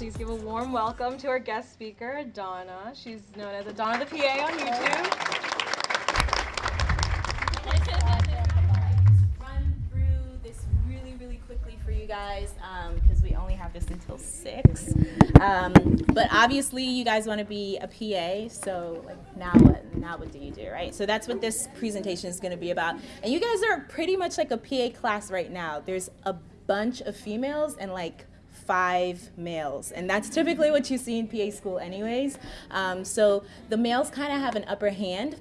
please give a warm welcome to our guest speaker, Donna. She's known as Donna the PA on YouTube. Run through this really, really quickly for you guys because we only have this until six. Um, but obviously, you guys want to be a PA, so like now what? Now what do you do, right? So that's what this presentation is going to be about. And you guys are pretty much like a PA class right now. There's a bunch of females and like five males. And that's typically what you see in PA school anyways. Um, so the males kind of have an upper hand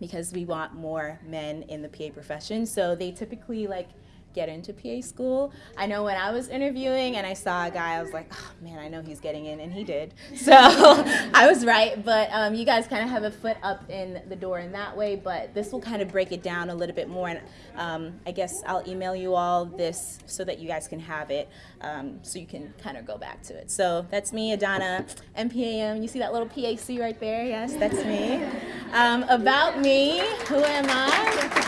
because we want more men in the PA profession. So they typically like get into PA school. I know when I was interviewing and I saw a guy, I was like, oh man, I know he's getting in, and he did. So I was right, but um, you guys kind of have a foot up in the door in that way, but this will kind of break it down a little bit more, and um, I guess I'll email you all this so that you guys can have it, um, so you can kind of go back to it. So that's me, Adana, MPAM. You see that little PAC right there? Yes, that's me. Um, about me, who am I?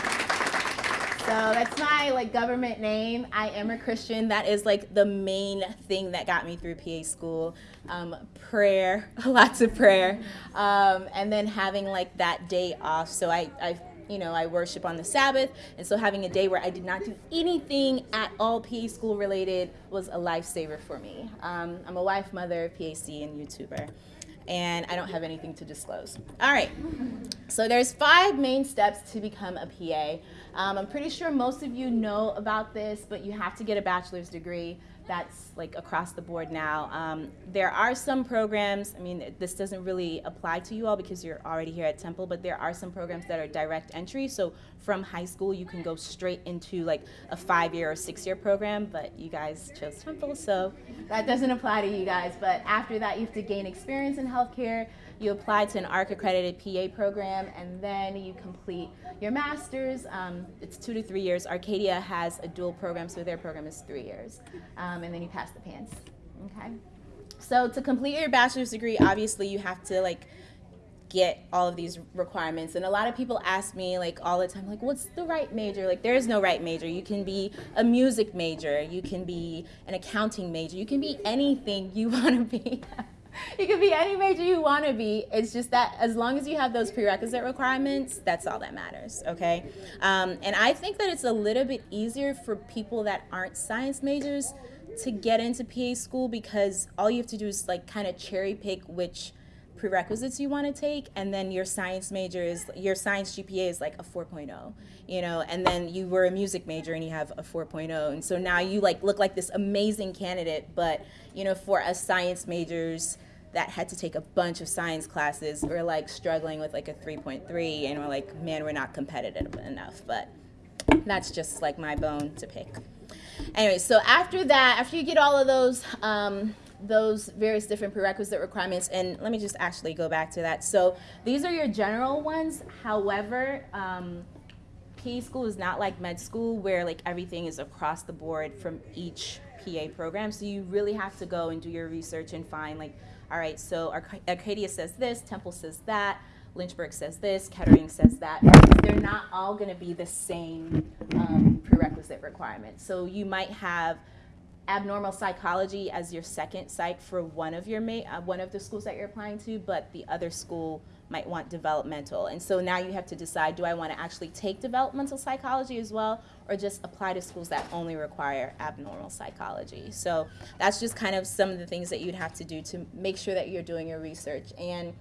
So that's my like government name. I am a Christian. That is like the main thing that got me through PA school. Um, prayer, lots of prayer, um, and then having like that day off. So I, I, you know, I worship on the Sabbath, and so having a day where I did not do anything at all PA school related was a lifesaver for me. Um, I'm a wife, mother, PAC, and YouTuber and I don't have anything to disclose. All right, so there's five main steps to become a PA. Um, I'm pretty sure most of you know about this, but you have to get a bachelor's degree that's like across the board now. Um, there are some programs, I mean, this doesn't really apply to you all because you're already here at Temple, but there are some programs that are direct entry. So from high school, you can go straight into like a five year or six year program, but you guys chose Temple, so that doesn't apply to you guys. But after that, you have to gain experience in healthcare you apply to an ARC accredited PA program, and then you complete your master's. Um, it's two to three years. Arcadia has a dual program, so their program is three years. Um, and then you pass the PANCE. Okay. So to complete your bachelor's degree, obviously you have to like get all of these requirements and a lot of people ask me like all the time like what's the right major like there is no right major you can be a music major you can be an accounting major you can be anything you want to be you can be any major you want to be. It's just that as long as you have those prerequisite requirements, that's all that matters, okay? Um, and I think that it's a little bit easier for people that aren't science majors to get into PA school because all you have to do is like kind of cherry pick which prerequisites you want to take and then your science major is your science GPA is like a 4.0 you know and then you were a music major and you have a 4.0 and so now you like look like this amazing candidate but you know for us science majors that had to take a bunch of science classes we're like struggling with like a 3.3 and we're like man we're not competitive enough but that's just like my bone to pick. Anyway so after that after you get all of those um, those various different prerequisite requirements. And let me just actually go back to that. So these are your general ones. However, um, PA school is not like med school where like everything is across the board from each PA program. So you really have to go and do your research and find like, all right, so Arcadia says this, Temple says that, Lynchburg says this, Kettering says that. They're not all going to be the same um, prerequisite requirements. So you might have abnormal psychology as your second psych for one of your uh, one of the schools that you're applying to, but the other school might want developmental. And so now you have to decide, do I want to actually take developmental psychology as well, or just apply to schools that only require abnormal psychology? So that's just kind of some of the things that you'd have to do to make sure that you're doing your research. And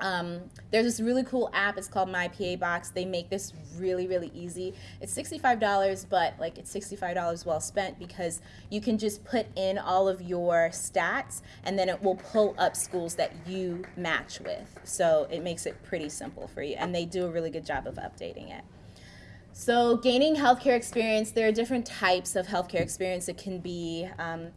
um, there's this really cool app. It's called My PA Box. They make this really, really easy. It's $65, but like it's $65 well spent because you can just put in all of your stats and then it will pull up schools that you match with. So it makes it pretty simple for you. And they do a really good job of updating it. So gaining healthcare experience, there are different types of healthcare experience. It can be um,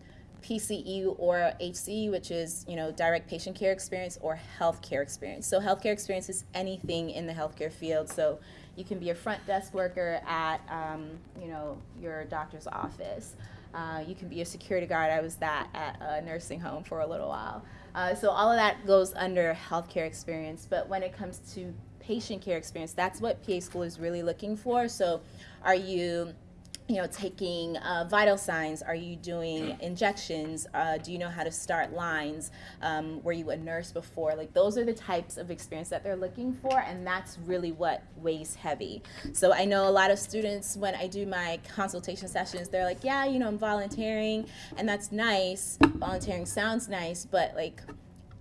PCE or HCE, which is you know direct patient care experience or healthcare experience. So healthcare experience is anything in the healthcare field. So you can be a front desk worker at um, you know your doctor's office. Uh, you can be a security guard. I was that at a nursing home for a little while. Uh, so all of that goes under healthcare experience. But when it comes to patient care experience, that's what PA school is really looking for. So are you you know, taking uh, vital signs? Are you doing injections? Uh, do you know how to start lines? Um, were you a nurse before? Like those are the types of experience that they're looking for, and that's really what weighs heavy. So I know a lot of students when I do my consultation sessions, they're like, yeah, you know, I'm volunteering, and that's nice. Volunteering sounds nice, but like,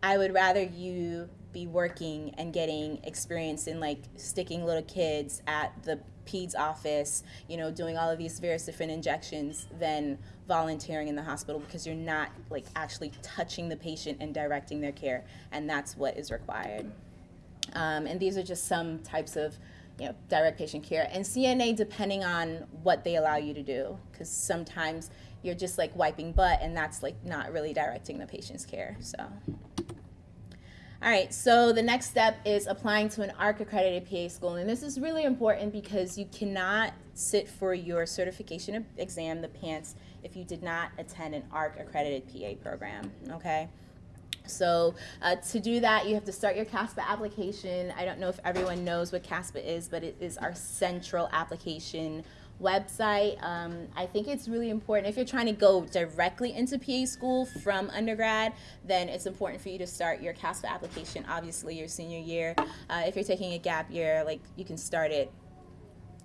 I would rather you be working and getting experience in like sticking little kids at the peds office, you know, doing all of these various different injections than volunteering in the hospital because you're not like actually touching the patient and directing their care, and that's what is required. Um, and these are just some types of you know, direct patient care. And CNA, depending on what they allow you to do, because sometimes you're just like wiping butt, and that's like not really directing the patient's care. So. All right, so the next step is applying to an ARC accredited PA school. And this is really important because you cannot sit for your certification exam, the PANCE, if you did not attend an ARC accredited PA program, okay? So uh, to do that, you have to start your CASPA application. I don't know if everyone knows what CASPA is, but it is our central application website. Um, I think it's really important if you're trying to go directly into PA school from undergrad, then it's important for you to start your CASPA application, obviously your senior year. Uh, if you're taking a gap year, like you can start it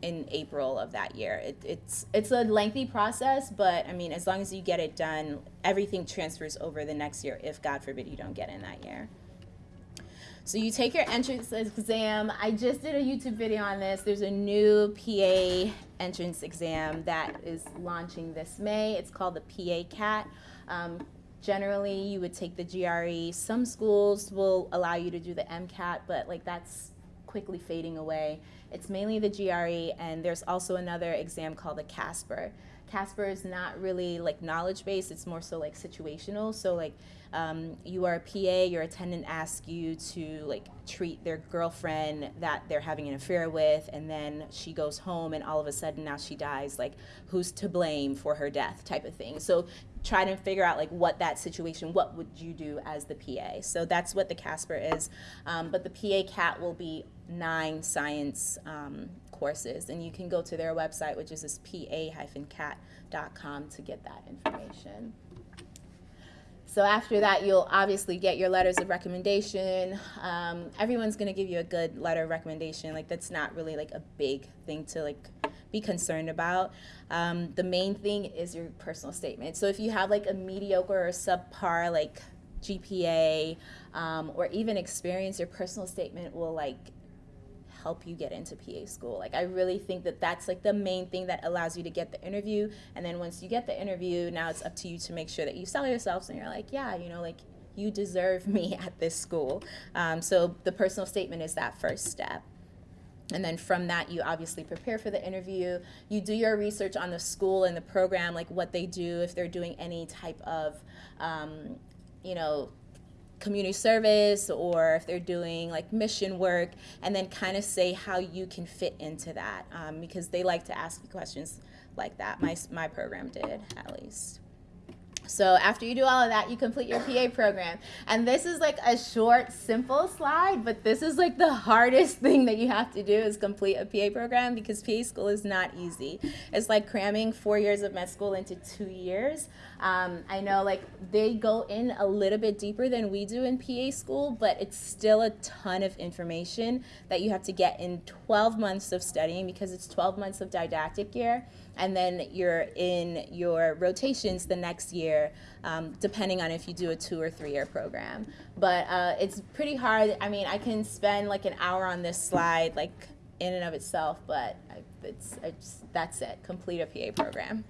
in April of that year. It, it's it's a lengthy process, but I mean, as long as you get it done, everything transfers over the next year. If God forbid you don't get in that year. So you take your entrance exam. I just did a YouTube video on this. There's a new PA entrance exam that is launching this May. It's called the PA CAT. Um, generally, you would take the GRE. Some schools will allow you to do the MCAT, but like that's quickly fading away. It's mainly the GRE, and there's also another exam called the CASPER. CASPER is not really like knowledge based, it's more so like situational. So, like, um, you are a PA, your attendant asks you to like treat their girlfriend that they're having an affair with, and then she goes home, and all of a sudden now she dies. Like, who's to blame for her death, type of thing. So, try to figure out like what that situation, what would you do as the PA? So that's what the Casper is. Um, but the PA CAT will be nine science um, courses, and you can go to their website, which is this pa-cat.com, to get that information. So after that, you'll obviously get your letters of recommendation. Um, everyone's gonna give you a good letter of recommendation. Like that's not really like a big thing to like be concerned about. Um, the main thing is your personal statement. So if you have like a mediocre or subpar like GPA um, or even experience, your personal statement will like help you get into PA school. Like I really think that that's like the main thing that allows you to get the interview. And then once you get the interview, now it's up to you to make sure that you sell yourself and you're like, yeah, you know, like you deserve me at this school. Um, so the personal statement is that first step. And then from that, you obviously prepare for the interview. You do your research on the school and the program, like what they do, if they're doing any type of, um, you know, community service or if they're doing like mission work and then kind of say how you can fit into that um, because they like to ask you questions like that my, my program did at least so after you do all of that, you complete your PA program. And this is like a short, simple slide, but this is like the hardest thing that you have to do is complete a PA program because PA school is not easy. It's like cramming four years of med school into two years. Um, I know like they go in a little bit deeper than we do in PA school, but it's still a ton of information that you have to get in 12 months of studying because it's 12 months of didactic year and then you're in your rotations the next year, um, depending on if you do a two or three year program. But uh, it's pretty hard. I mean, I can spend like an hour on this slide, like in and of itself, but it's, it's that's it. Complete a PA program.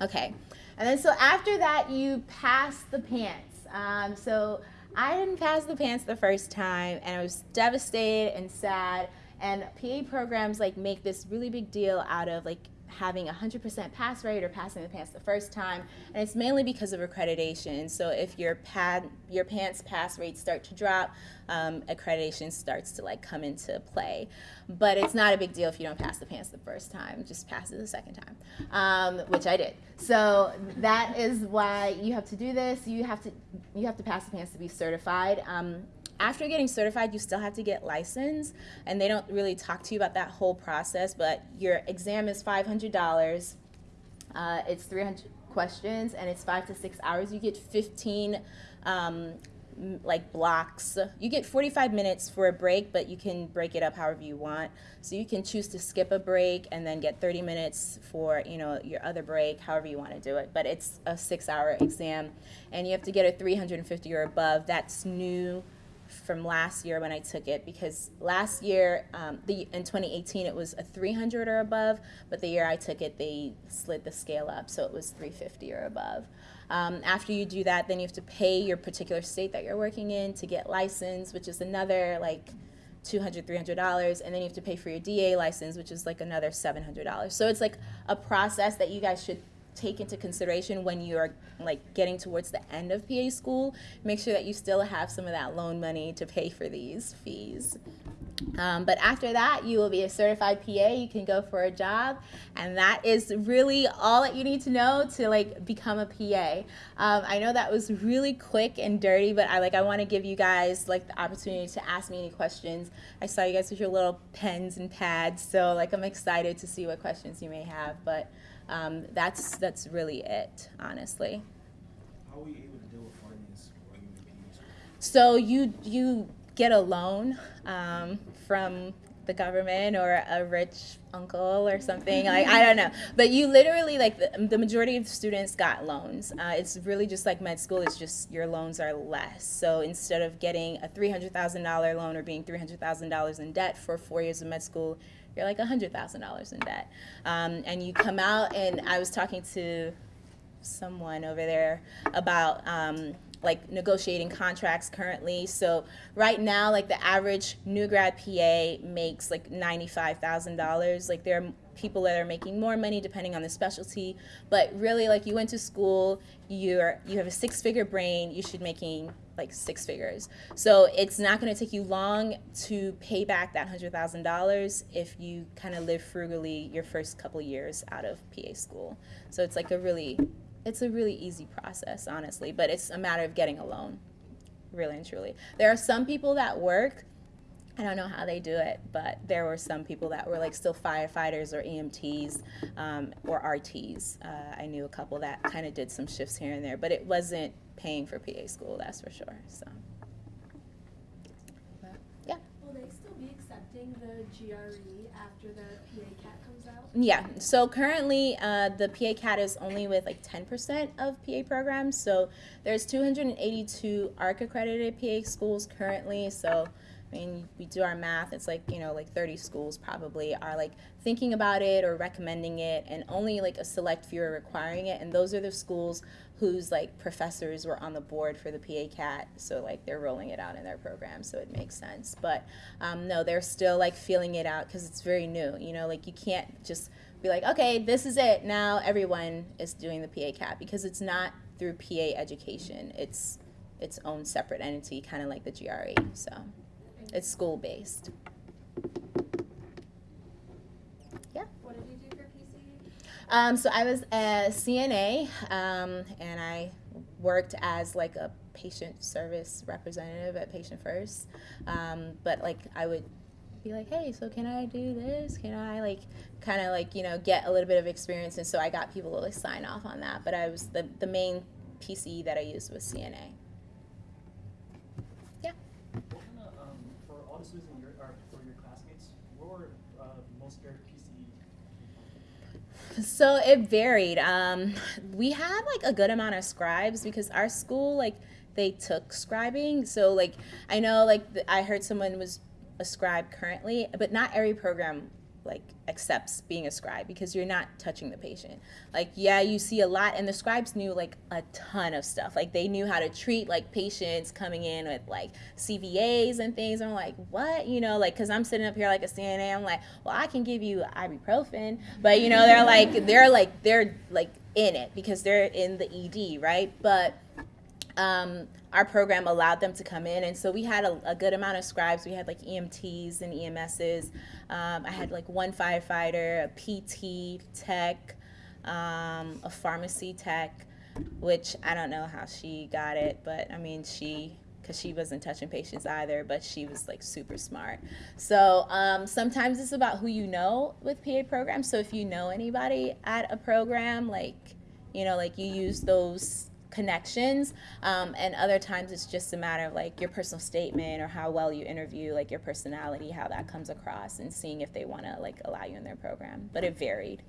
Okay, and then so after that, you pass the PANCE. Um, so I didn't pass the PANCE the first time, and I was devastated and sad. And PA programs like make this really big deal out of like having a 100% pass rate or passing the PANCE the first time, and it's mainly because of accreditation. So if your pad, your PANCE pass rates start to drop, um, accreditation starts to like come into play. But it's not a big deal if you don't pass the PANCE the first time, just pass it the second time, um, which I did. So that is why you have to do this. You have to you have to pass the PANCE to be certified. Um, after getting certified, you still have to get licensed, and they don't really talk to you about that whole process. But your exam is five hundred dollars. Uh, it's 300 questions and it's five to six hours. You get 15 um, like blocks. You get 45 minutes for a break, but you can break it up however you want. So you can choose to skip a break and then get 30 minutes for you know your other break, however you want to do it. But it's a six-hour exam, and you have to get a 350 or above. That's new from last year when I took it because last year, um, the in 2018, it was a 300 or above, but the year I took it, they slid the scale up, so it was 350 or above. Um, after you do that, then you have to pay your particular state that you're working in to get licensed, which is another like 200 $300 and then you have to pay for your DEA license which is like another $700 so it's like a process that you guys should take into consideration when you're like getting towards the end of PA school. Make sure that you still have some of that loan money to pay for these fees. Um, but after that, you will be a certified PA. You can go for a job, and that is really all that you need to know to like become a PA. Um, I know that was really quick and dirty, but I like I want to give you guys like the opportunity to ask me any questions. I saw you guys with your little pens and pads, so like I'm excited to see what questions you may have. But um, that's that's really it, honestly. How were you able to deal with finance while you were in PA school? So you you get a loan um, from the government or a rich uncle or something like I don't know, but you literally like the, the majority of students got loans. Uh, it's really just like med school. It's just your loans are less. So instead of getting a three hundred thousand dollar loan or being three hundred thousand dollars in debt for four years of med school, you're like $100,000 in debt. Um, and you come out, and I was talking to someone over there about um, like negotiating contracts currently. So right now, like the average new grad PA makes like ninety-five thousand dollars. Like there are people that are making more money depending on the specialty, but really, like you went to school, you're you have a six-figure brain. You should making like six figures. So it's not going to take you long to pay back that hundred thousand dollars if you kind of live frugally your first couple years out of PA school. So it's like a really it's a really easy process, honestly, but it's a matter of getting a loan, really and truly. There are some people that work. I don't know how they do it, but there were some people that were like still firefighters or EMTs um, or RTs. Uh, I knew a couple that kind of did some shifts here and there, but it wasn't paying for PA school, that's for sure. So, but, yeah. Will they still be accepting the GRE after the PA CAT comes out? Yeah, so currently uh, the PA CAT is only with like 10% of PA programs. So there's 282 ARC accredited PA schools currently. So I mean, we do our math, it's like, you know, like 30 schools probably are like thinking about it or recommending it, and only like a select few are requiring it. And those are the schools whose like professors were on the board for the PA CAT, so like they're rolling it out in their program, so it makes sense. But um, no, they're still like feeling it out because it's very new, you know, like you can't just be like, okay, this is it. Now everyone is doing the PA CAT because it's not through PA education, it's its own separate entity, kind of like the GRE. So. It's school based. Yeah. What did you do for PCE? Um, so I was a CNA, um, and I worked as like a patient service representative at Patient First. Um, but like I would be like, hey, so can I do this? Can I like kind of like you know get a little bit of experience? And so I got people to like sign off on that. But I was the the main PCE that I used was CNA. Yeah. What kind of, um, for all the students in your, or for your classmates, what were uh, most of their PCE? So it varied. Um, we had like a good amount of scribes because our school like they took scribing. So like I know like I heard someone was a scribe currently, but not every program like accepts being a scribe because you're not touching the patient. Like yeah, you see a lot and the scribes knew like a ton of stuff. Like they knew how to treat like patients coming in with like CVAs and things. I'm like, "What?" You know, like cuz I'm sitting up here like a CNA, I'm like, "Well, I can give you ibuprofen." But you know, they're like they're like they're like in it because they're in the ED, right? But um, our program allowed them to come in, and so we had a, a, good amount of scribes. We had like EMTs and EMSs. Um, I had like one firefighter, a PT tech, um, a pharmacy tech, which I don't know how she got it, but I mean she because she wasn't touching patients either, but she was like super smart. So um, sometimes it's about who you know with PA programs. So if you know anybody at a program, like you know, like you use those connections um, and other times it's just a matter of like your personal statement or how well you interview like your personality how that comes across and seeing if they want to like allow you in their program but it varied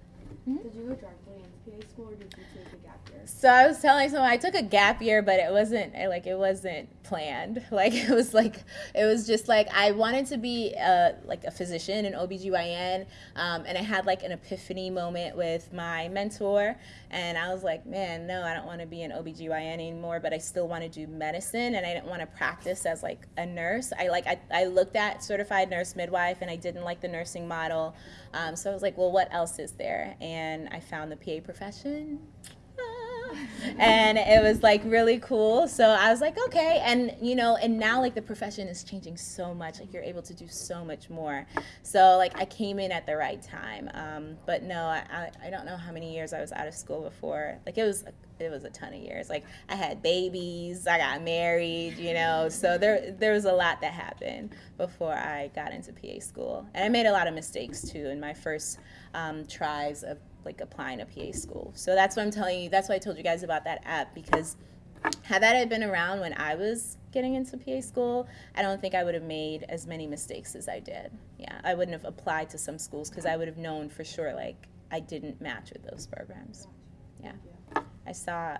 Did you go directly into PA school or did you take a gap year? so I was telling someone I took a gap year, but it wasn't like it wasn't planned. Like it was like it was just like I wanted to be a, like a physician, an OBGYN, um, and I had like an epiphany moment with my mentor, and I was like, man, no, I don't want to be an OBGYN anymore, but I still want to do medicine, and I didn't want to practice as like a nurse. I like I, I looked at certified nurse midwife, and I didn't like the nursing model, um, so I was like, well, what else is there? And I found the PA profession. And it was like really cool. So i was like okay. And you know and now like the profession is changing so much. Like you're able to do so much more. So like i came in at the right time. Um, but no I, I, I don't know how many years i was out of school before. Like it was it was a ton of years like i had babies i got married you know so there there was a lot that happened before i got into pa school and i made a lot of mistakes too in my first um, tries of like applying to PA school. So that's what I'm telling you. That's why I told you guys about that app because had that had been around when I was getting into PA school, I don't think I would have made as many mistakes as I did. Yeah, I wouldn't have applied to some schools because I would have known for sure like I didn't match with those programs. Yeah. I saw.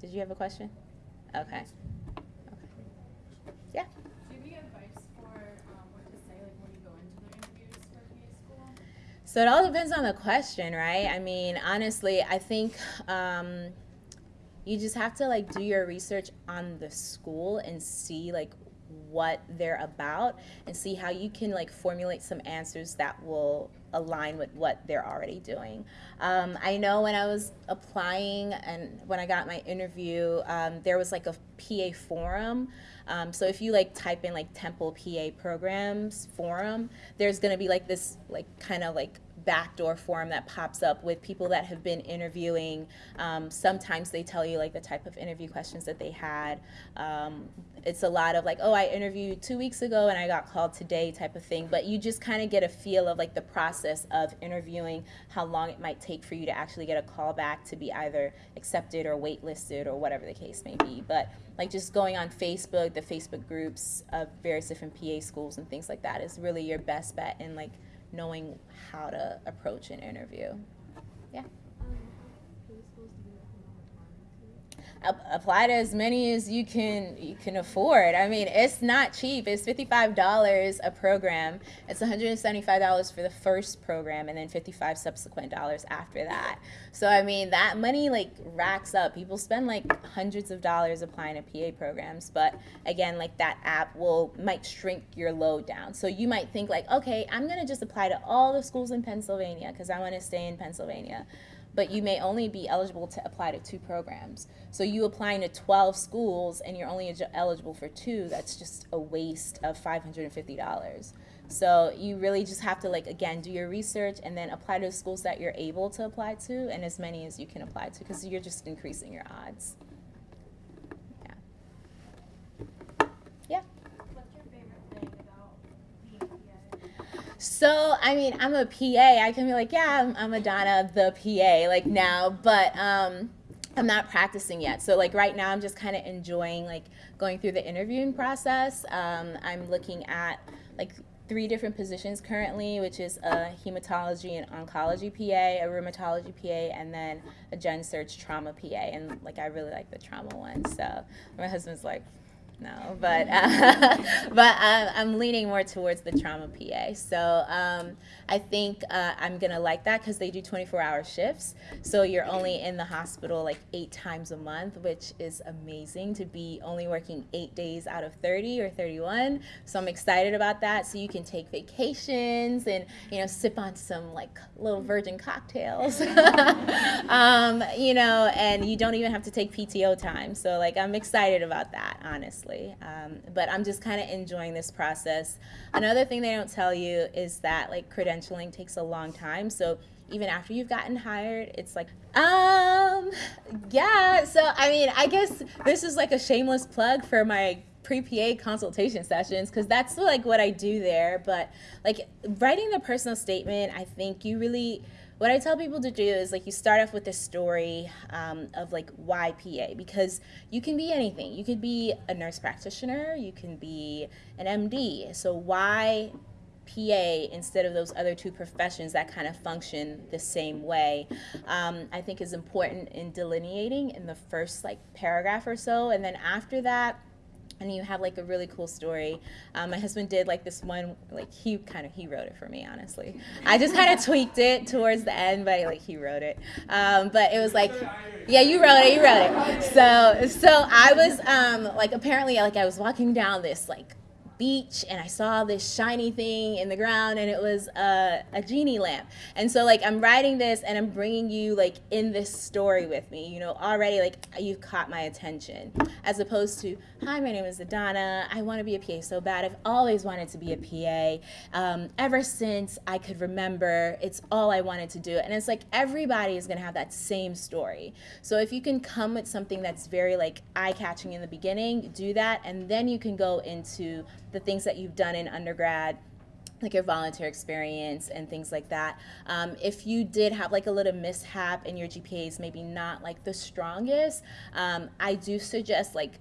Did you have a question? Okay. Okay. Yeah. Do you have advice for um, what to say, like when you go into the interviews for PA school? So it all depends on the question, right? I mean, honestly, I think um, you just have to like do your research on the school and see like what they're about and see how you can like formulate some answers that will align with what they're already doing. Um, I know when I was applying and when I got my interview, um, there was like a PA forum. Um, so if you like type in like Temple PA programs forum, there's gonna be like this like kind of like backdoor forum that pops up with people that have been interviewing. Um, sometimes they tell you like the type of interview questions that they had. Um, it's a lot of like, oh, I interviewed two weeks ago and I got called today type of thing. But you just kind of get a feel of like the process of interviewing, how long it might take for you to actually get a call back to be either accepted or waitlisted or whatever the case may be. But like just going on Facebook, the Facebook groups of various different PA schools and things like that is really your best bet in like knowing how to approach an interview. Yeah. Um, PA schools do you recommend applying to? Ap- apply to as many as you can you can afford. I mean, it's not cheap. It's fifty five dollars a program. It's one hundred and seventy five dollars for the first program, and then fifty five subsequent dollars after that. So I mean, that money like racks up. People spend like hundreds of dollars applying to PA programs, but again, like that app will might shrink your load down. So you might think like, okay, I'm gonna just apply to all the schools in Pennsylvania because I want to stay in Pennsylvania but you may only be eligible to apply to two programs. So you applying to 12 schools and you're only eligible for two, that's just a waste of $550. So you really just have to like again do your research and then apply to the schools that you're able to apply to and as many as you can apply to because you're just increasing your odds. Yeah. Yeah. What's your favorite thing about being a PA? So, I mean, I'm a PA. I can be like, yeah, I'm, I'm Adana, the PA, like now, but um, I'm not practicing yet. So, like right now, I'm just kind of enjoying like going through the interviewing process. Um, I'm looking at like three different positions currently, which is a hematology and oncology PA, a rheumatology PA, and then a gen surg trauma PA. And like, I really like the trauma one. So, my husband's like, no, but uh, but uh, I'm leaning more towards the trauma PA. So um, I think uh, I'm gonna like that because they do 24-hour shifts. So you're only in the hospital like eight times a month, which is amazing to be only working eight days out of 30 or 31. So I'm excited about that. So you can take vacations and you know sip on some like little virgin cocktails, um, you know, and you don't even have to take PTO time. So like I'm excited about that, honestly. Um, but I'm just kind of enjoying this process. Another thing they don't tell you is that like credentialing takes a long time. So even after you've gotten hired, it's like, um, yeah. So I mean, I guess this is like a shameless plug for my pre-PA consultation sessions because that's like what I do there. But like writing the personal statement, I think you really what I tell people to do is like you start off with a story um, of like why PA because you can be anything. You could be a nurse practitioner, you can be an MD. So why PA instead of those other two professions that kind of function the same way, um, I think is important in delineating in the first like paragraph or so, and then after that and you have like a really cool story. Um, my husband did like this one, like he kind of he wrote it for me, honestly. I just kind of tweaked it towards the end, but like he wrote it. Um, but it was like, yeah, you wrote it, you wrote it. So so I was um, like apparently like I was walking down this like beach and I saw this shiny thing in the ground and it was a, a genie lamp. And so like I'm writing this and I'm bringing you like in this story with me, you know, already like you've caught my attention as opposed to, hi, my name is Adana. I want to be a PA so bad. I've always wanted to be a PA. Um, ever since I could remember, it's all I wanted to do. And it's like everybody is going to have that same story. So if you can come with something that's very like eye catching in the beginning, do that. And then you can go into the things that you've done in undergrad like your volunteer experience and things like that. Um, if you did have like a little mishap and your GPA is maybe not like the strongest, um, I do suggest like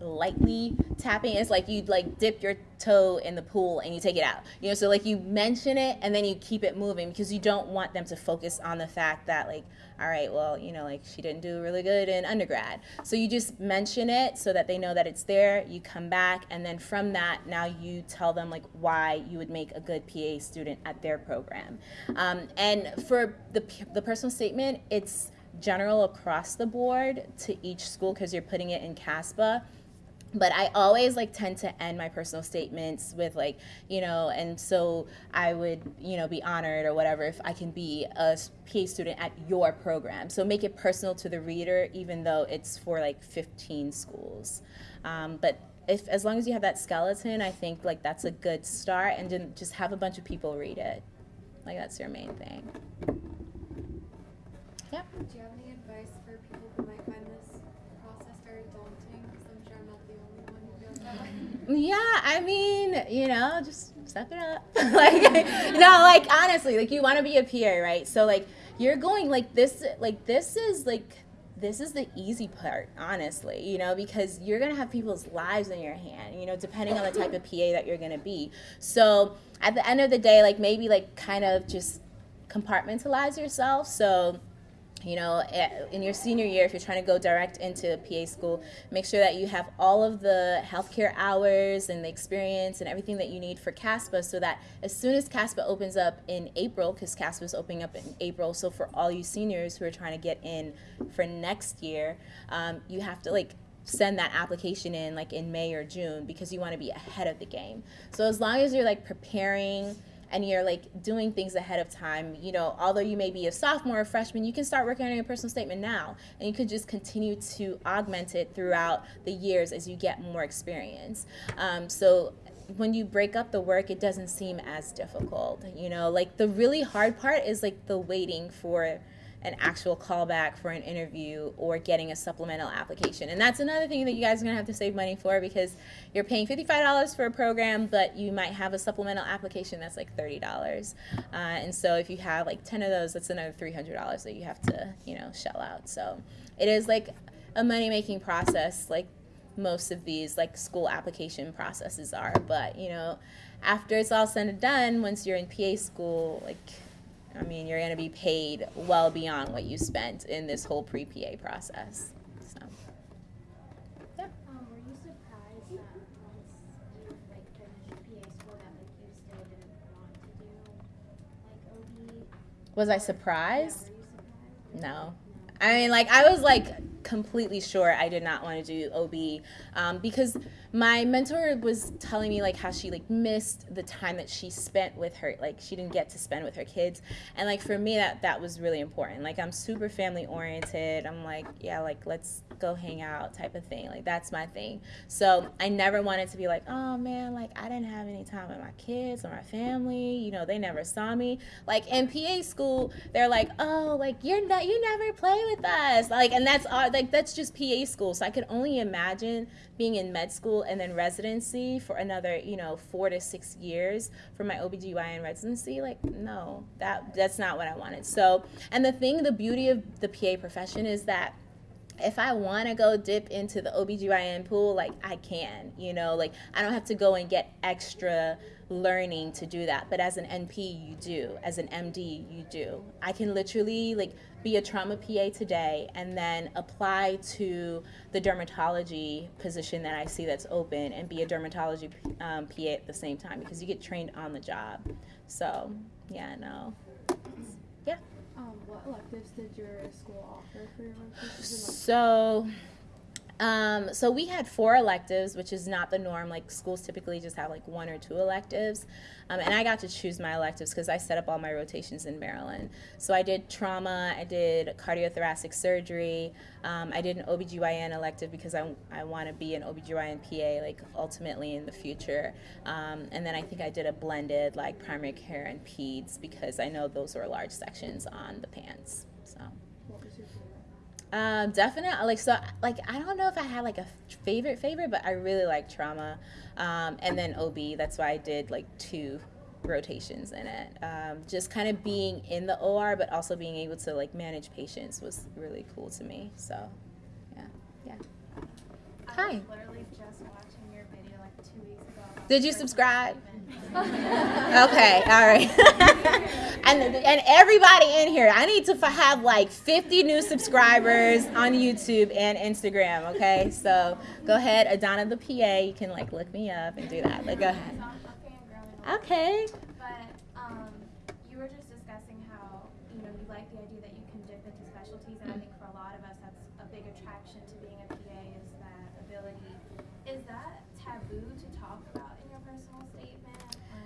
lightly tapping it's like you like dip your toe in the pool and you take it out. You know so like you mention it and then you keep it moving because you don't want them to focus on the fact that like all right well you know like she didn't do really good in undergrad. So you just mention it so that they know that it's there. You come back and then from that now you tell them like why you would make a good pa student at their program. Um, and for the, the personal statement it's general across the board to each school because you're putting it in caspa but I always like tend to end my personal statements with like, you know, and so I would, you know, be honored or whatever if I can be a PA student at your program. So make it personal to the reader, even though it's for like 15 schools. Um, but if as long as you have that skeleton, I think like that's a good start, and then just have a bunch of people read it. Like that's your main thing. Yep. Do you have any advice Yeah, I mean, you know, just step it up. like, no, like honestly, like you want to be a PA, right? So like you're going like this, like this is like this is the easy part, honestly, you know, because you're gonna have people's lives in your hand, you know, depending on the type of PA that you're gonna be. So at the end of the day, like maybe like kind of just compartmentalize yourself. So you know, in your senior year, if you're trying to go direct into PA school, make sure that you have all of the healthcare hours and the experience and everything that you need for CASPA so that as soon as CASPA opens up in April, because CASPA is opening up in April, so for all you seniors who are trying to get in for next year, um, you have to like send that application in like in May or June because you want to be ahead of the game. So as long as you're like preparing, and you're like doing things ahead of time, you know, although you may be a sophomore or freshman, you can start working on your personal statement now. And you could just continue to augment it throughout the years as you get more experience. Um, so when you break up the work, it doesn't seem as difficult. You know, like the really hard part is like the waiting for an actual callback for an interview or getting a supplemental application. And that's another thing that you guys are gonna have to save money for because you're paying $55 for a program, but you might have a supplemental application that's like $30. Uh, and so if you have like 10 of those, that's another $300 that you have to, you know, shell out. So it is like a money making process, like most of these like school application processes are. But, you know, after it's all said and done, once you're in PA school, like I mean, you're going to be paid well beyond what you spent in this whole pre-PA process. So, yeah. Um, were you surprised that once you like finished PA school that like you still didn't want to do like OB? Was I surprised? surprised? No. I mean, like, I was like completely sure I did not want to do OB um, because my mentor was telling me like how she like missed the time that she spent with her like she didn't get to spend with her kids. And like for me that that was really important. Like i'm super family oriented i'm like yeah like let's go hang out type of thing. Like that's my thing. So i never wanted to be like oh man like i didn't have any time with my kids or my family. You know they never saw me. Like in pa school they're like oh like you're not you never play with us. Like and that's all like that's just pa school. So i could only imagine being in med school and then residency for another, you know, four to six years for my OBGYN residency. Like, no, that that's not what I wanted. So, and the thing, the beauty of the PA profession is that if I want to go dip into the OBGYN pool, like I can, you know, like I don't have to go and get extra learning to do that. But as an NP, you do. As an MD, you do. I can literally like be a trauma PA today and then apply to the dermatology position that I see that's open and be a dermatology um, PA at the same time because you get trained on the job. So, yeah, no. Yeah. Um, what electives did your school offer for your? So, um, so we had four electives, which is not the norm. Like schools typically just have like one or two electives, um, and I got to choose my electives because I set up all my rotations in Maryland. So I did trauma, I did cardiothoracic surgery, um, I did an OBGYN elective because I, I want to be an OBGYN PA like ultimately in the future, um, and then I think I did a blended like primary care and peds because I know those were large sections on the PANCE. So. What was your favorite? Um, definitely. Like so, like I don't know if I had like a favorite favorite, but I really like trauma, um, and then OB. That's why I did like two rotations in it. Um, just kind of being in the OR, but also being able to like manage patients was really cool to me. So, yeah, yeah. I Hi. was literally just watching your video like two weeks ago. Did you subscribe? Okay, all right. and and everybody in here, I need to f- have like 50 new subscribers on YouTube and Instagram. Okay, so go ahead, Adana the PA. You can like look me up and do that. But go ahead. I'm a fangirl and all. Okay. But um, you were just discussing how you know you like the idea that you can dip into specialties, and I think for a lot of us, that's a big attraction to being a PA is that ability. Is that taboo to talk about in your personal statement? Or?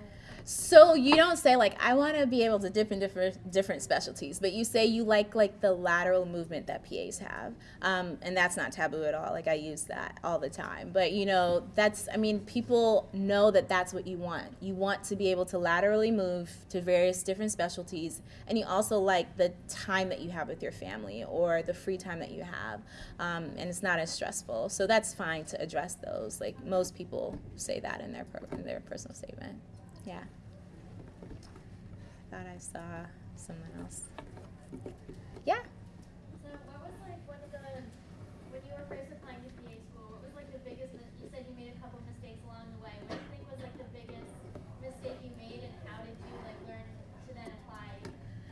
So you don't say like I want to be able to dip in different different specialties, but you say you like like the lateral movement that PAs have, um, and that's not taboo at all. Like I use that all the time. But you know that's I mean people know that that's what you want. You want to be able to laterally move to various different specialties, and you also like the time that you have with your family or the free time that you have, um, and it's not as stressful. So that's fine to address those. Like most people say that in their in their personal statement. Yeah. Thought I saw someone else. Yeah. So what was like one of the when you were first applying to PA school, what was like the biggest you said you made a couple mistakes along the way. What do you think was like the biggest mistake you made and how did you like learn to then apply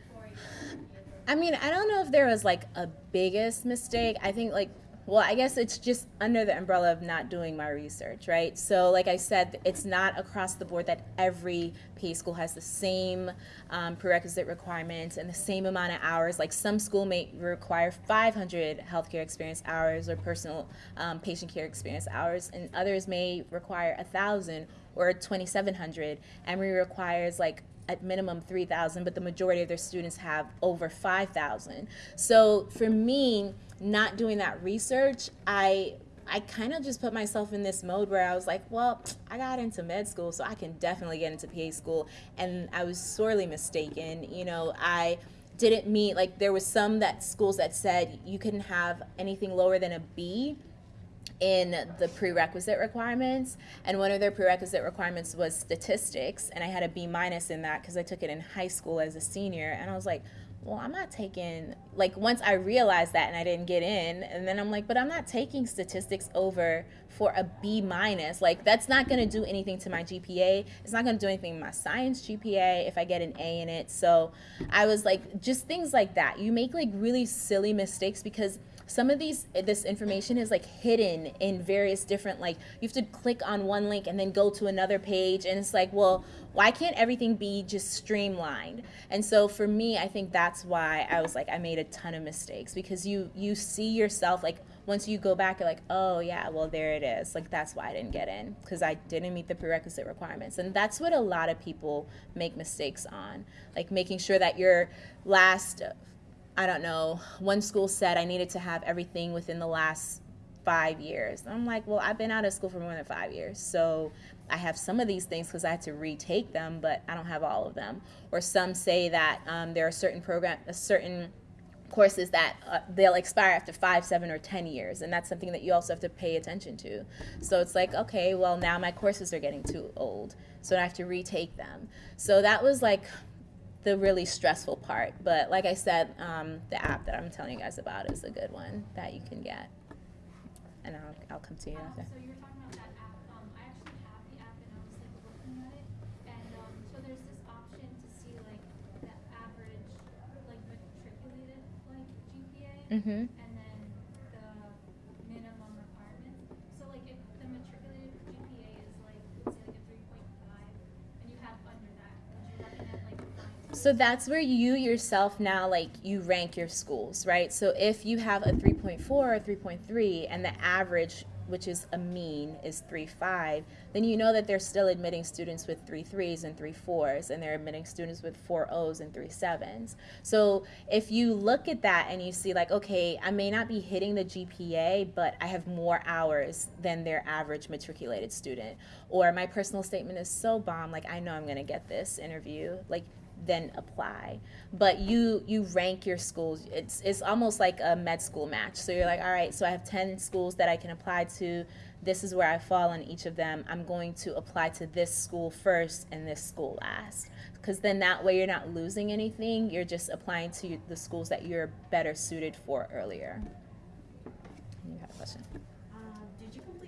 for your I mean, I don't know if there was like a biggest mistake. I think like well, I guess it's just under the umbrella of not doing my research, right? So, like I said, it's not across the board that every PA school has the same um, prerequisite requirements and the same amount of hours. Like some school may require 500 healthcare experience hours or personal um, patient care experience hours, and others may require a thousand or 2,700. Emory requires like at minimum 3,000, but the majority of their students have over 5,000. So for me, not doing that research, I I kind of just put myself in this mode where I was like, well, I got into med school, so I can definitely get into PA school, and I was sorely mistaken. You know, I didn't meet like there was some that schools that said you couldn't have anything lower than a B in the prerequisite requirements and one of their prerequisite requirements was statistics and i had a b minus in that because i took it in high school as a senior and i was like well i'm not taking like once i realized that and i didn't get in and then i'm like but i'm not taking statistics over for a b minus like that's not going to do anything to my gpa it's not going to do anything to my science gpa if i get an a in it. So i was like just things like that. You make like really silly mistakes because some of these eh, this information is like hidden in various different like you have to click on one link and then go to another page and it's like well why can't everything be just streamlined? And so for me i think that's why i was like i made a ton of mistakes because you you see yourself like once you go back you're like oh yeah well there it is. Like that's why i didn't get in because i didn't meet the prerequisite requirements. And that's what a lot of people make mistakes on like making sure that your last I don't know, one school said I needed to have everything within the last five years. I'm like, well, I've been out of school for more than five years. So I have some of these things because I had to retake them, but I don't have all of them. Or some say that um, there are certain program, a certain courses that uh, they'll expire after five, seven, or ten years, and that's something that you also have to pay attention to. So it's like, okay, well now my courses are getting too old, so I have to retake them. So that was like the really stressful part. But like I said, um, the app that I'm telling you guys about is a good one that you can get, and I'll I'll come to you after. so you were talking about that app. Um, I actually have the app and I was like looking at it, and um, so there's this option to see like the average, like matriculated like GPA, Mm-hmm. and then the minimum requirements. So like if the matriculated GPA is like let's say like a three point five, and you have under that, would you recommend like applying? to So that's where you yourself now like you rank your schools, right? So if you have a 3.4 or 3.3 and the average which is a mean is 3.5, then you know that they're still admitting students with three threes and three fours and they're admitting students with four O's and three sevens. So if you look at that and you see like okay, I may not be hitting the GPA, but I have more hours than their average matriculated student or my personal statement is so bomb like I know I'm to get this interview. Like then apply. But you you rank your schools. It's it's almost like a med school match. So you're like, all right, so I have 10 schools that I can apply to. This is where I fall on each of them. I'm going to apply to this school first and this school last. Because then that way you're not losing anything. You're just applying to the schools that you're better suited for earlier. You had a question Um, did you complete?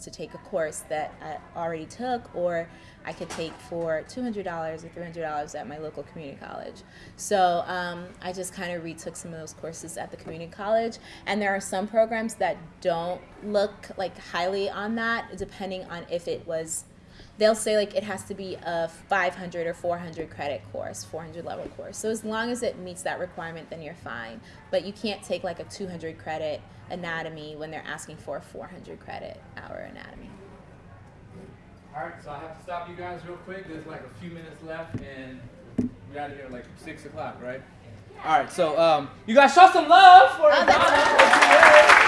To take a course that I already took, or I could take for $200 or $300 at my local community college. So um, I just kind of retook some of those courses at the community college. And there are some programs that don't look like highly on that, depending on if it was. They'll say like it has to be a 500 or 400 credit course, 400 level course. So as long as it meets that requirement, then you're fine. But you can't take like a 200 credit anatomy when they're asking for a 400 credit hour anatomy. All right, so I have to stop you guys real quick. There's like a few minutes left, and we're out of here like six o'clock, right? All right, so um, you guys show some love for Oh, that's Donna.